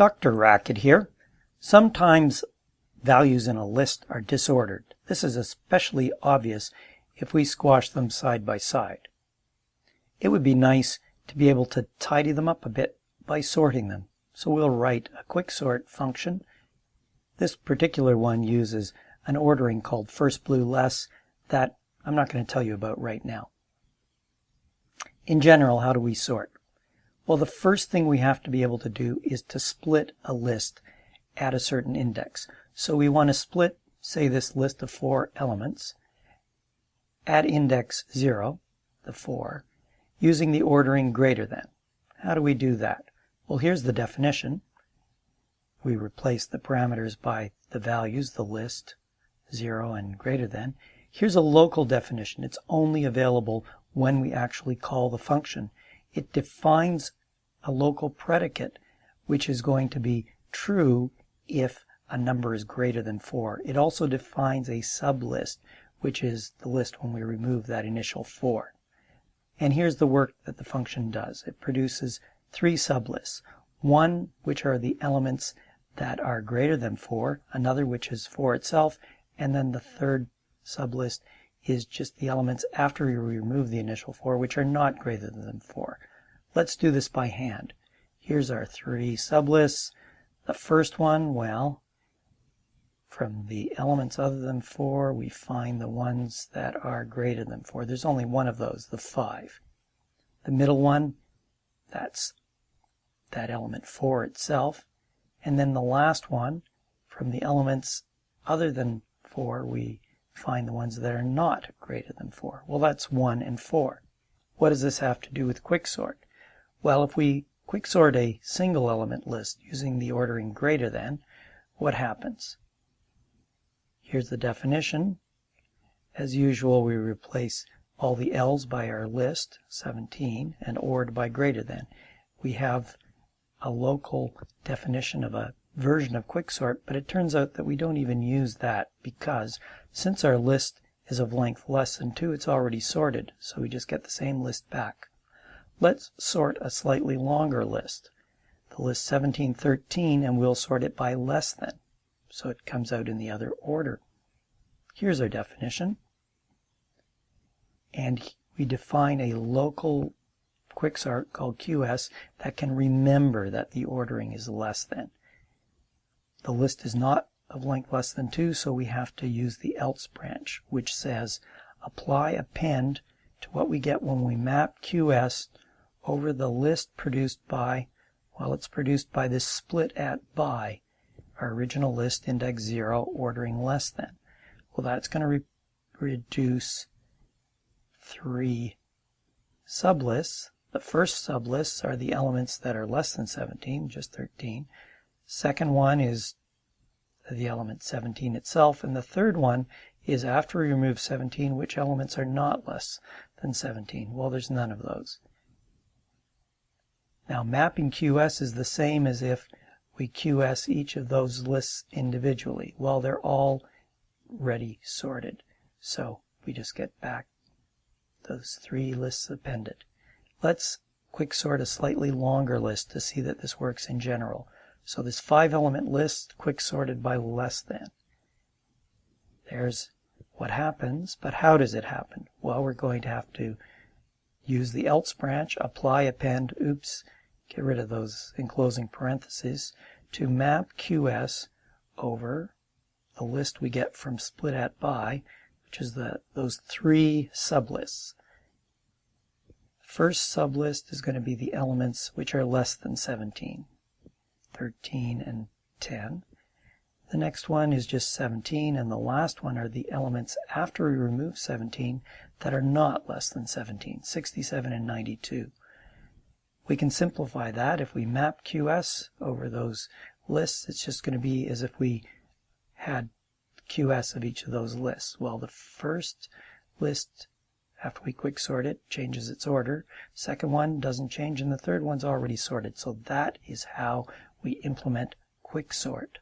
Dr. Racket here. Sometimes values in a list are disordered. This is especially obvious if we squash them side by side. It would be nice to be able to tidy them up a bit by sorting them. So we'll write a quick sort function. This particular one uses an ordering called first blue less that I'm not going to tell you about right now. In general, how do we sort? Well, the first thing we have to be able to do is to split a list at a certain index. So we want to split, say, this list of four elements at index 0, the 4, using the ordering greater than. How do we do that? Well, here's the definition. We replace the parameters by the values, the list, 0 and greater than. Here's a local definition. It's only available when we actually call the function. It defines a local predicate, which is going to be true if a number is greater than 4. It also defines a sublist, which is the list when we remove that initial 4. And here's the work that the function does. It produces three sublists. One, which are the elements that are greater than 4, another which is 4 itself, and then the third sublist is just the elements after we remove the initial 4, which are not greater than 4. Let's do this by hand. Here's our three sublists. The first one, well, from the elements other than 4, we find the ones that are greater than 4. There's only one of those, the 5. The middle one, that's that element 4 itself. And then the last one, from the elements other than 4, we find the ones that are not greater than 4. Well, that's 1 and 4. What does this have to do with quicksort? Well, if we quicksort a single element list using the ordering greater than, what happens? Here's the definition. As usual, we replace all the L's by our list, 17, and ORed by greater than. We have a local definition of a version of quicksort, but it turns out that we don't even use that because since our list is of length less than 2, it's already sorted, so we just get the same list back. Let's sort a slightly longer list, the list 1713, and we'll sort it by less than, so it comes out in the other order. Here's our definition. And we define a local quicksort called QS that can remember that the ordering is less than. The list is not of length less than 2, so we have to use the else branch, which says apply append to what we get when we map QS over the list produced by, well, it's produced by this split at by, our original list index 0 ordering less than. Well, that's going to re reduce three sublists. The first sublists are the elements that are less than 17, just 13. Second one is the element 17 itself. And the third one is after we remove 17, which elements are not less than 17? Well, there's none of those. Now mapping QS is the same as if we QS each of those lists individually. Well, they're all ready sorted. So we just get back those three lists appended. Let's quick sort a slightly longer list to see that this works in general. So this five element list quick sorted by less than. There's what happens, but how does it happen? Well, we're going to have to use the else branch, apply append, oops, get rid of those enclosing parentheses, to map QS over the list we get from split at by, which is the those three sublists. First sublist is going to be the elements which are less than 17, 13 and 10. The next one is just 17, and the last one are the elements after we remove 17 that are not less than 17, 67 and 92. We can simplify that. If we map QS over those lists, it's just going to be as if we had QS of each of those lists. Well, the first list, after we quick sort it, changes its order. Second one doesn't change, and the third one's already sorted. So that is how we implement quick sort.